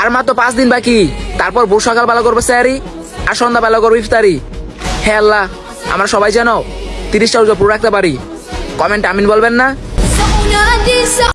আর মাত্র পাঁচ দিন বাকি। তারপর ভোর সকালবেলা করব স্যারি, আর সন্ধ্যাবেলা করব ইফতারি। হে আল্লাহ, আমরা সবাই যেন তিরিশটা রোজা পুরো রাখতে পারি। কমেন্ট আমিন বলবেন না।